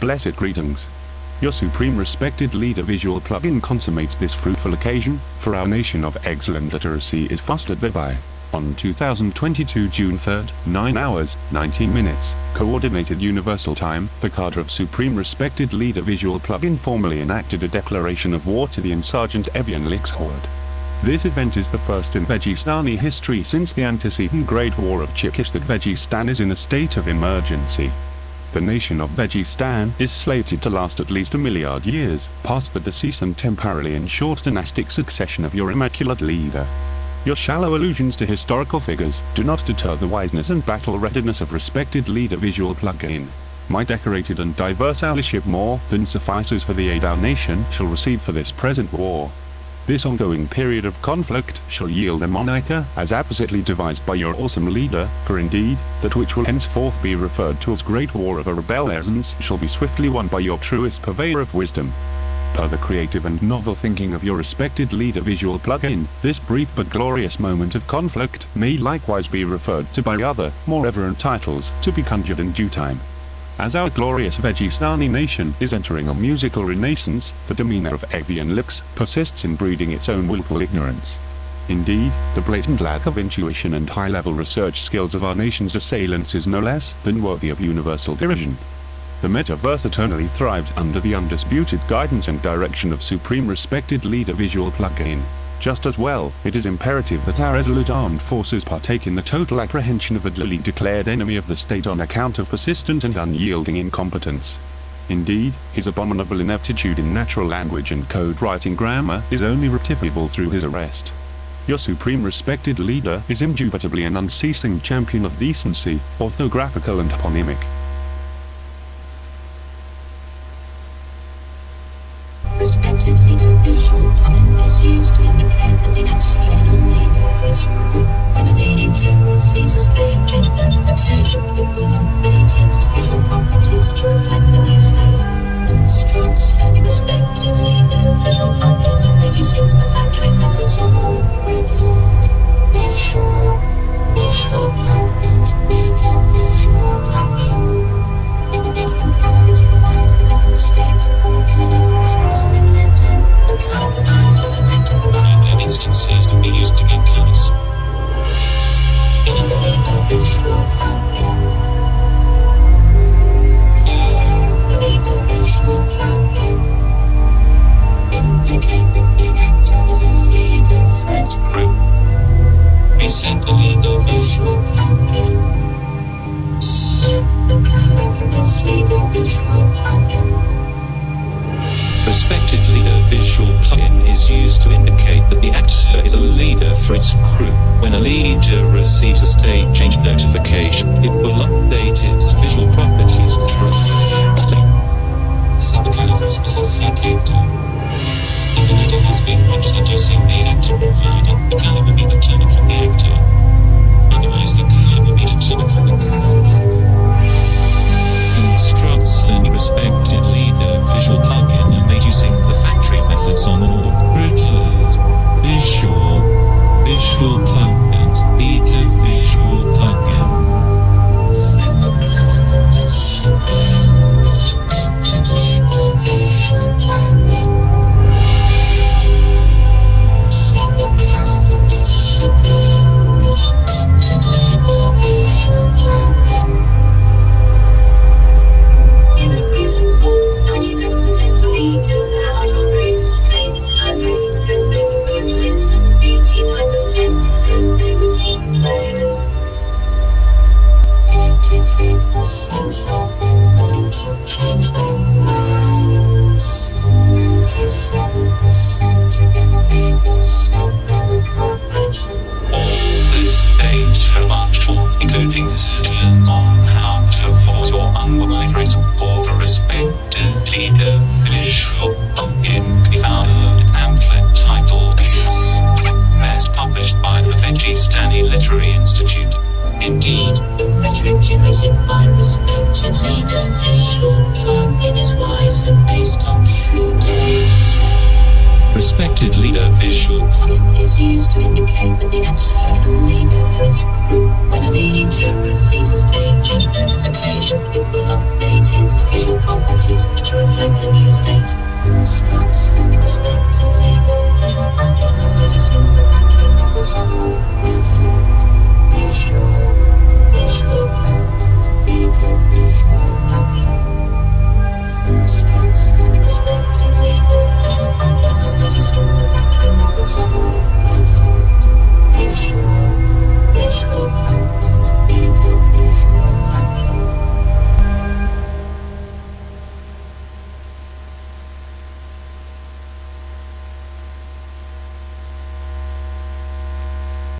Blessed greetings. Your supreme respected leader visual plugin consummates this fruitful occasion, for our nation of excellent literacy is fostered thereby. On 2022 June 3, 9 hours, 19 minutes, Coordinated Universal Time, the cadre of Supreme Respected Leader Visual plugin formally enacted a declaration of war to the insurgent Evian Lix horde. This event is the first in Vegistani history since the antecedent Great War of Chikish that Vegistan is in a state of emergency. The nation of Vegistan is slated to last at least a milliard years, past the decease and temporarily in short dynastic succession of your immaculate leader. Your shallow allusions to historical figures do not deter the wiseness and battle readiness of respected leader visual plugin. My decorated and diverse allyship more than suffices for the aid our nation shall receive for this present war. This ongoing period of conflict shall yield a monarcha as appositely devised by your awesome leader, for indeed, that which will henceforth be referred to as Great War of a Rebellions shall be swiftly won by your truest purveyor of wisdom. Per the creative and novel thinking of your respected leader visual plugin, this brief but glorious moment of conflict may likewise be referred to by other, more reverent titles, to be conjured in due time. As our glorious Vegistani nation is entering a musical renaissance, the demeanor of Avian Lix persists in breeding its own willful ignorance. Indeed, the blatant lack of intuition and high-level research skills of our nation's assailants is no less than worthy of universal derision. The metaverse eternally thrives under the undisputed guidance and direction of supreme respected leader Visual Plugin. Just as well, it is imperative that our resolute armed forces partake in the total apprehension of a duly declared enemy of the state on account of persistent and unyielding incompetence. Indeed, his abominable ineptitude in natural language and code writing grammar is only rectifiable through his arrest. Your supreme respected leader is indubitably an unceasing champion of decency, orthographical and eponymic. Visual plugin is used to indicate that the actor is a leader for its crew. When a leader receives a state change notification, it will update its visual properties to reflect some kind of specific actor. If a leader has been registered visual is used to indicate that the actor